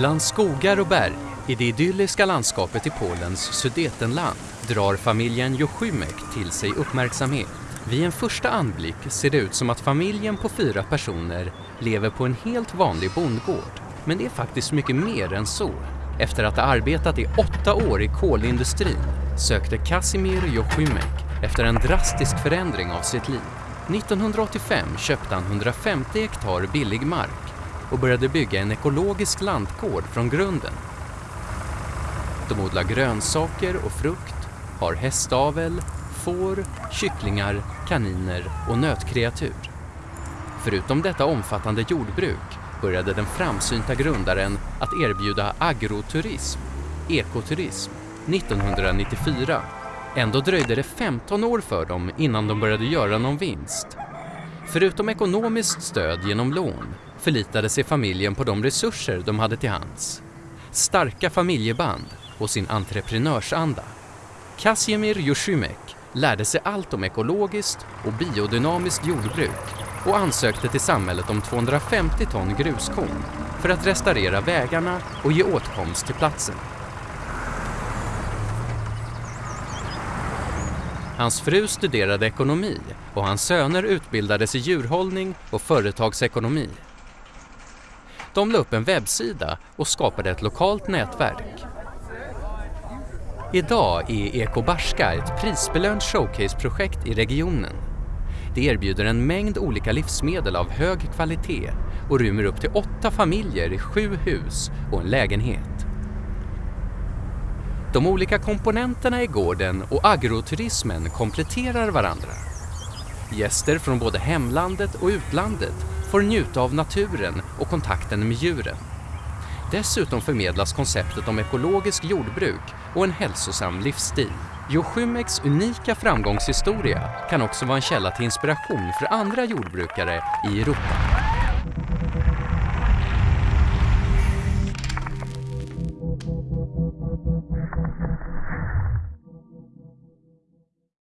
Bland skogar och berg i det idylliska landskapet i Polens Sudetenland drar familjen Joszymek till sig uppmärksamhet. Vid en första anblick ser det ut som att familjen på fyra personer lever på en helt vanlig bondgård. Men det är faktiskt mycket mer än så. Efter att ha arbetat i åtta år i kolindustrin sökte Kasimir Joszymek efter en drastisk förändring av sitt liv. 1985 köpte han 150 hektar billig mark och började bygga en ekologisk lantgård från grunden. De odlar grönsaker och frukt, har hästavel, får, kycklingar, kaniner och nötkreatur. Förutom detta omfattande jordbruk började den framsynta grundaren att erbjuda agroturism, ekoturism, 1994. Ändå dröjde det 15 år för dem innan de började göra någon vinst. Förutom ekonomiskt stöd genom lån förlitade sig familjen på de resurser de hade till hands. Starka familjeband och sin entreprenörsanda. Kasimir Joszymek lärde sig allt om ekologiskt och biodynamiskt jordbruk och ansökte till samhället om 250 ton gruskorn för att restaurera vägarna och ge åtkomst till platsen. Hans fru studerade ekonomi och hans söner utbildades i djurhållning och företagsekonomi. De la upp en webbsida och skapade ett lokalt nätverk. Idag är Ekobarska ett prisbelönt showcaseprojekt i regionen. Det erbjuder en mängd olika livsmedel av hög kvalitet och rymmer upp till åtta familjer i sju hus och en lägenhet. De olika komponenterna i gården och agroturismen kompletterar varandra. Gäster från både hemlandet och utlandet får njuta av naturen och kontakten med djuren. Dessutom förmedlas konceptet om ekologiskt jordbruk och en hälsosam livsstil. Joshymeks unika framgångshistoria kan också vara en källa till inspiration för andra jordbrukare i Europa.